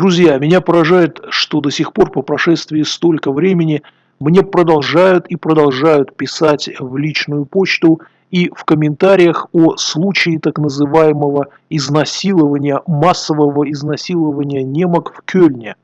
Друзья, меня поражает, что до сих пор по прошествии столько времени мне продолжают и продолжают писать в личную почту и в комментариях о случае так называемого изнасилования, массового изнасилования немок в Кёльне.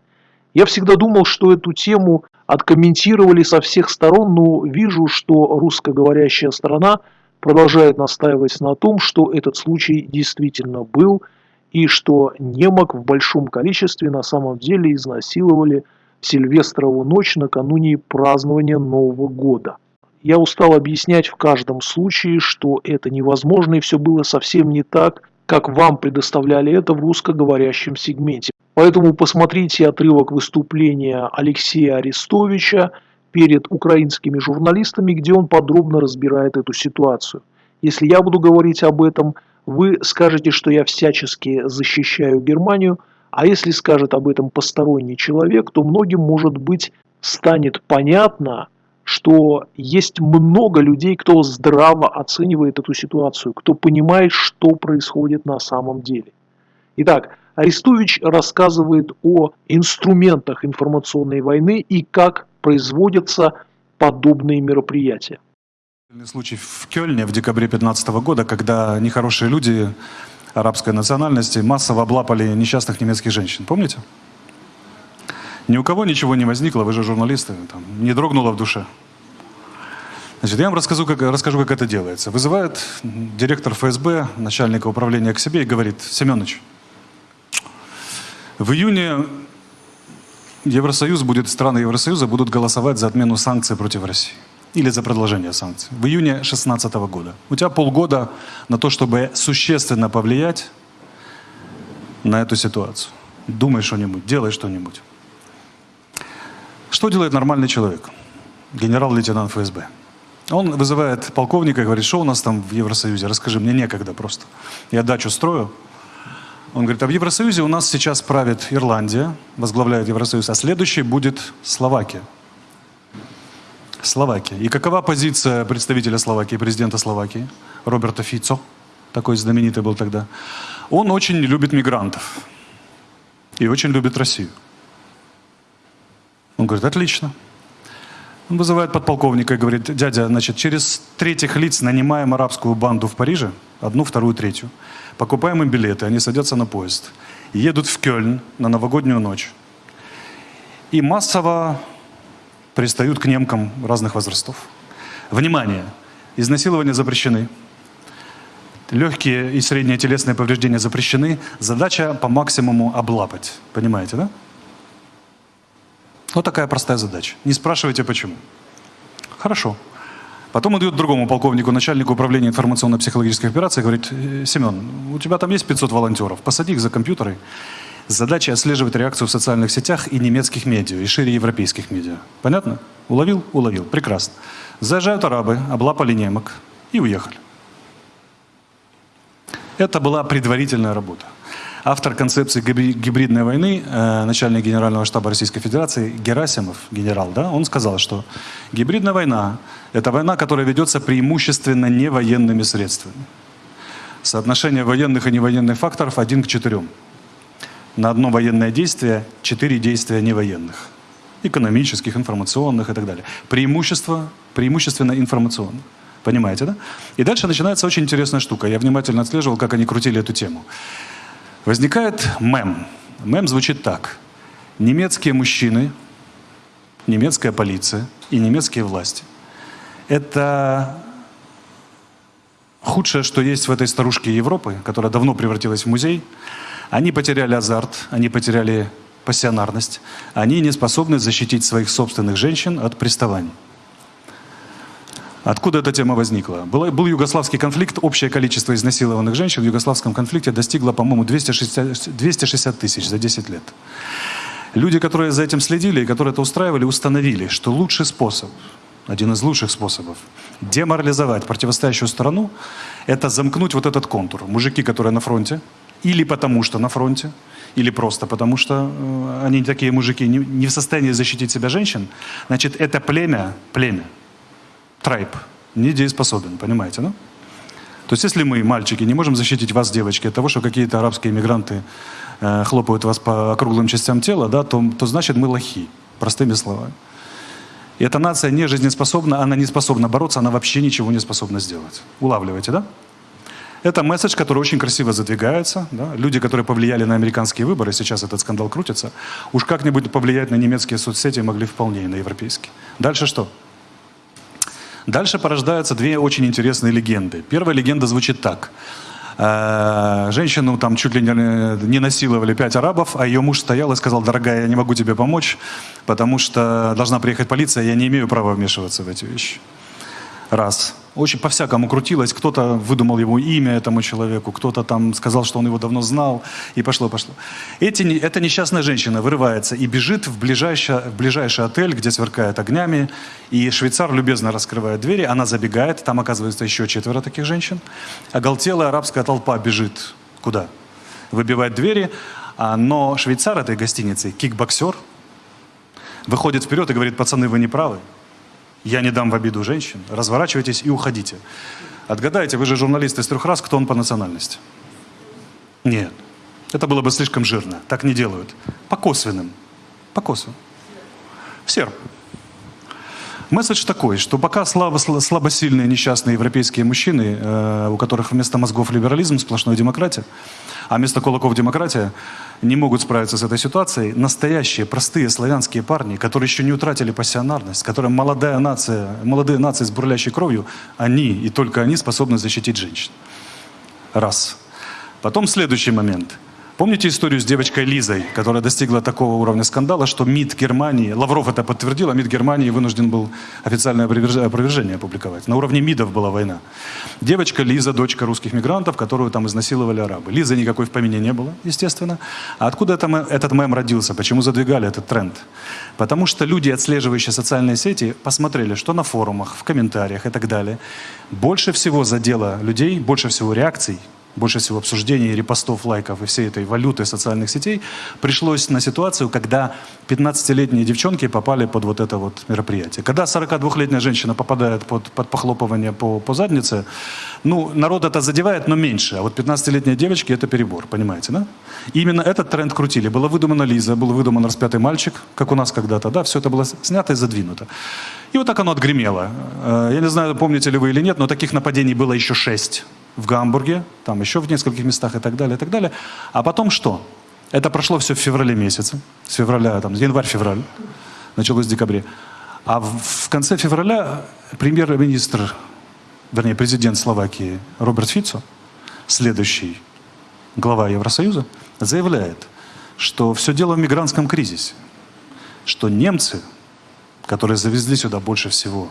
Я всегда думал, что эту тему откомментировали со всех сторон, но вижу, что русскоговорящая страна продолжает настаивать на том, что этот случай действительно был – и что немок в большом количестве на самом деле изнасиловали Сильвестрову ночь накануне празднования Нового года. Я устал объяснять в каждом случае, что это невозможно и все было совсем не так, как вам предоставляли это в русскоговорящем сегменте. Поэтому посмотрите отрывок выступления Алексея Арестовича перед украинскими журналистами, где он подробно разбирает эту ситуацию. Если я буду говорить об этом, вы скажете, что я всячески защищаю Германию, а если скажет об этом посторонний человек, то многим, может быть, станет понятно, что есть много людей, кто здраво оценивает эту ситуацию, кто понимает, что происходит на самом деле. Итак, Арестович рассказывает о инструментах информационной войны и как производятся подобные мероприятия. Случай в Кёльне в декабре 2015 года, когда нехорошие люди арабской национальности массово облапали несчастных немецких женщин. Помните? Ни у кого ничего не возникло, вы же журналисты, там, не дрогнуло в душе. Значит, я вам расскажу как, расскажу, как это делается. Вызывает директор ФСБ, начальника управления к себе и говорит, Семенович, в июне Евросоюз будет, страны Евросоюза будут голосовать за отмену санкций против России или за продолжение санкций в июне 2016 года. У тебя полгода на то, чтобы существенно повлиять на эту ситуацию. Думай что-нибудь, делай что-нибудь. Что делает нормальный человек? Генерал-лейтенант ФСБ. Он вызывает полковника и говорит, что у нас там в Евросоюзе? Расскажи, мне некогда просто. Я дачу строю. Он говорит, а в Евросоюзе у нас сейчас правит Ирландия, возглавляет Евросоюз, а следующий будет Словакия. Словакия. И какова позиция представителя Словакии, президента Словакии, Роберта Фицо, такой знаменитый был тогда? Он очень любит мигрантов и очень любит Россию. Он говорит, отлично. Он вызывает подполковника и говорит, дядя, значит, через третьих лиц нанимаем арабскую банду в Париже, одну, вторую, третью. Покупаем им билеты, они садятся на поезд, едут в Кёльн на новогоднюю ночь. И массово пристают к немкам разных возрастов. Внимание! Изнасилования запрещены. Легкие и средние телесные повреждения запрещены. Задача по максимуму облапать. Понимаете, да? Вот такая простая задача. Не спрашивайте, почему. Хорошо. Потом он дает другому полковнику, начальнику управления информационно-психологических операций, говорит, «Э, Семен, у тебя там есть 500 волонтеров, посади их за компьютеры Задача отслеживать реакцию в социальных сетях и немецких медиа, и шире европейских медиа. Понятно? Уловил? Уловил. Прекрасно. Заезжают арабы, облапали немок и уехали. Это была предварительная работа. Автор концепции гибридной войны, э, начальник Генерального штаба Российской Федерации Герасимов, генерал, да, он сказал, что гибридная война – это война, которая ведется преимущественно не военными средствами. Соотношение военных и невоенных факторов один к четырем на одно военное действие четыре действия невоенных. Экономических, информационных и так далее. Преимущество, преимущественно информационных. Понимаете, да? И дальше начинается очень интересная штука. Я внимательно отслеживал, как они крутили эту тему. Возникает мем. Мем звучит так. Немецкие мужчины, немецкая полиция и немецкие власти. Это худшее, что есть в этой старушке Европы, которая давно превратилась в музей. Они потеряли азарт, они потеряли пассионарность, они не способны защитить своих собственных женщин от приставаний. Откуда эта тема возникла? Был, был югославский конфликт, общее количество изнасилованных женщин в югославском конфликте достигло, по-моему, 260, 260 тысяч за 10 лет. Люди, которые за этим следили и которые это устраивали, установили, что лучший способ, один из лучших способов, деморализовать противостоящую сторону, это замкнуть вот этот контур. Мужики, которые на фронте, или потому что на фронте, или просто потому что э, они такие мужики, не, не в состоянии защитить себя женщин, значит, это племя, племя, трайб, недееспособен, понимаете, ну? То есть если мы, мальчики, не можем защитить вас, девочки, от того, что какие-то арабские иммигранты э, хлопают вас по округлым частям тела, да, то, то значит мы лохи, простыми словами. И эта нация не жизнеспособна, она не способна бороться, она вообще ничего не способна сделать. Улавливаете, да? Это месседж, который очень красиво задвигается. Да? Люди, которые повлияли на американские выборы, сейчас этот скандал крутится, уж как-нибудь повлиять на немецкие соцсети могли вполне и на европейские. Дальше что? Дальше порождаются две очень интересные легенды. Первая легенда звучит так. Э, женщину там чуть ли не насиловали пять арабов, а ее муж стоял и сказал, дорогая, я не могу тебе помочь, потому что должна приехать полиция, я не имею права вмешиваться в эти вещи. Раз очень по-всякому крутилось. Кто-то выдумал его имя этому человеку, кто-то там сказал, что он его давно знал, и пошло-пошло. Эта несчастная женщина вырывается и бежит в ближайший, в ближайший отель, где сверкает огнями, и швейцар любезно раскрывает двери, она забегает, там оказывается еще четверо таких женщин. Оголтелая арабская толпа бежит куда? Выбивает двери, а, но швейцар этой гостиницы, кикбоксер, выходит вперед и говорит, пацаны, вы не правы. Я не дам в обиду женщин. Разворачивайтесь и уходите. Отгадайте, вы же журналист из трех раз, кто он по национальности? Нет. Это было бы слишком жирно. Так не делают. По косвенным. По косвенным. Серб. Месседж такой, что пока слабо, слабосильные несчастные европейские мужчины, э, у которых вместо мозгов либерализм, сплошная демократия, а вместо кулаков демократия, не могут справиться с этой ситуацией, настоящие, простые славянские парни, которые еще не утратили пассионарность, которым молодая нация, молодые нации с бурлящей кровью, они и только они способны защитить женщин. Раз. Потом следующий момент – Помните историю с девочкой Лизой, которая достигла такого уровня скандала, что МИД Германии, Лавров это подтвердил, а МИД Германии вынужден был официальное опровержение опубликовать. На уровне МИДов была война. Девочка Лиза, дочка русских мигрантов, которую там изнасиловали арабы. Лизы никакой в помине не было, естественно. А откуда это, этот мем родился? Почему задвигали этот тренд? Потому что люди, отслеживающие социальные сети, посмотрели, что на форумах, в комментариях и так далее, больше всего задело людей, больше всего реакций больше всего обсуждений, репостов, лайков и всей этой валюты социальных сетей, пришлось на ситуацию, когда 15-летние девчонки попали под вот это вот мероприятие. Когда 42-летняя женщина попадает под, под похлопывание по, по заднице, ну, народ это задевает, но меньше. А вот 15-летние девочки – это перебор, понимаете, да? И именно этот тренд крутили. Была выдумана Лиза, был выдуман распятый мальчик, как у нас когда-то, да? Все это было снято и задвинуто. И вот так оно отгремело. Э, я не знаю, помните ли вы или нет, но таких нападений было еще шесть в Гамбурге, там еще в нескольких местах и так далее, и так далее. А потом что? Это прошло все в феврале месяце, с февраля, там, январь-февраль, началось в декабре. А в, в конце февраля премьер-министр, вернее, президент Словакии Роберт Фицо, следующий глава Евросоюза, заявляет, что все дело в мигрантском кризисе, что немцы, которые завезли сюда больше всего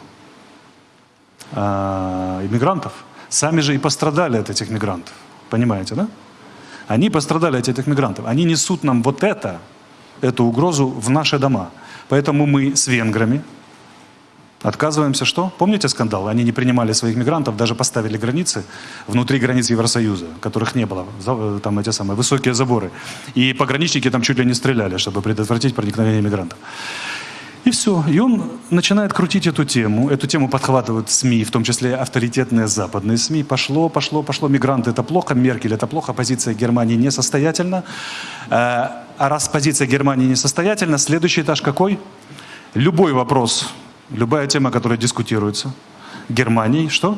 э, иммигрантов, Сами же и пострадали от этих мигрантов. Понимаете, да? Они пострадали от этих мигрантов. Они несут нам вот это, эту угрозу в наши дома. Поэтому мы с венграми отказываемся что? Помните скандал? Они не принимали своих мигрантов, даже поставили границы внутри границ Евросоюза, которых не было. Там эти самые высокие заборы. И пограничники там чуть ли не стреляли, чтобы предотвратить проникновение мигрантов. И все. И он начинает крутить эту тему. Эту тему подхватывают СМИ, в том числе авторитетные западные СМИ. Пошло, пошло, пошло. Мигранты это плохо, Меркель это плохо, позиция Германии несостоятельна. Э, а раз позиция Германии несостоятельна, следующий этаж какой? Любой вопрос, любая тема, которая дискутируется Германией, что?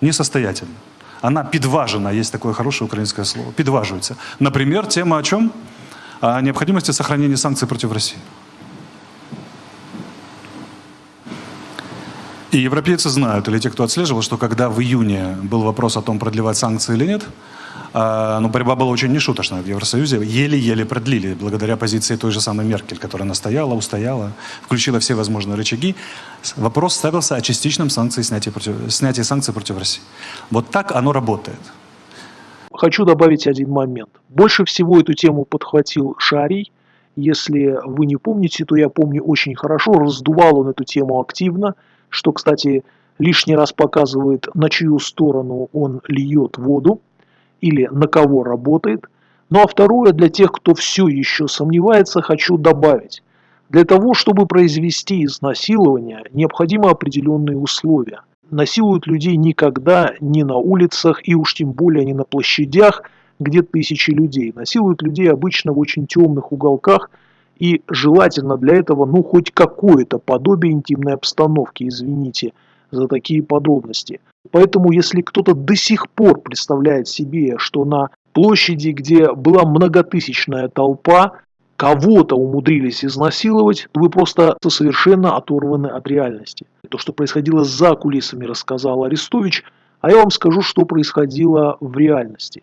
Несостоятельна. Она подважена, есть такое хорошее украинское слово, подваживается. Например, тема о чем? О необходимости сохранения санкций против России. И европейцы знают, или те, кто отслеживал, что когда в июне был вопрос о том, продлевать санкции или нет, а, ну, борьба была очень нешуточная в Евросоюзе. Еле-еле продлили, благодаря позиции той же самой Меркель, которая настояла, устояла, включила все возможные рычаги. Вопрос ставился о частичном санкции, снятии, против, снятии санкций против России. Вот так оно работает. Хочу добавить один момент. Больше всего эту тему подхватил Шарий. Если вы не помните, то я помню очень хорошо. Раздувал он эту тему активно – что, кстати, лишний раз показывает, на чью сторону он льет воду или на кого работает. Ну а второе, для тех, кто все еще сомневается, хочу добавить. Для того, чтобы произвести изнасилование, необходимы определенные условия. Насилуют людей никогда не на улицах и уж тем более не на площадях, где тысячи людей. Насилуют людей обычно в очень темных уголках и желательно для этого ну хоть какое-то подобие интимной обстановки, извините за такие подробности. Поэтому если кто-то до сих пор представляет себе, что на площади, где была многотысячная толпа, кого-то умудрились изнасиловать, вы просто совершенно оторваны от реальности. То, что происходило за кулисами, рассказал Арестович, а я вам скажу, что происходило в реальности.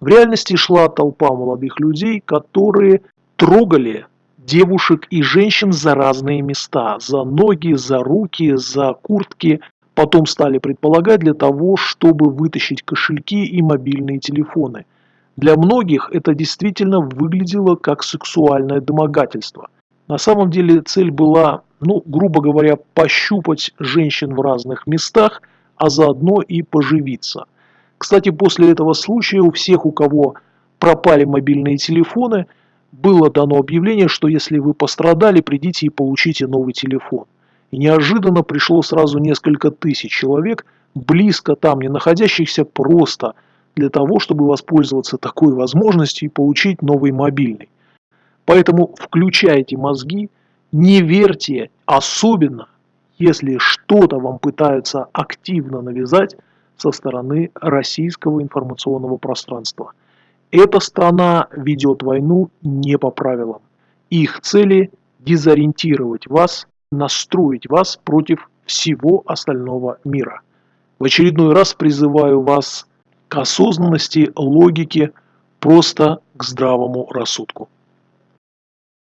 В реальности шла толпа молодых людей, которые трогали девушек и женщин за разные места, за ноги, за руки, за куртки. Потом стали предполагать для того, чтобы вытащить кошельки и мобильные телефоны. Для многих это действительно выглядело как сексуальное домогательство. На самом деле цель была, ну, грубо говоря, пощупать женщин в разных местах, а заодно и поживиться. Кстати, после этого случая у всех, у кого пропали мобильные телефоны, было дано объявление, что если вы пострадали, придите и получите новый телефон. И неожиданно пришло сразу несколько тысяч человек, близко там не находящихся, просто для того, чтобы воспользоваться такой возможностью и получить новый мобильный. Поэтому включайте мозги, не верьте, особенно если что-то вам пытаются активно навязать со стороны российского информационного пространства. Эта страна ведет войну не по правилам. Их цели – дезориентировать вас, настроить вас против всего остального мира. В очередной раз призываю вас к осознанности, логике, просто к здравому рассудку.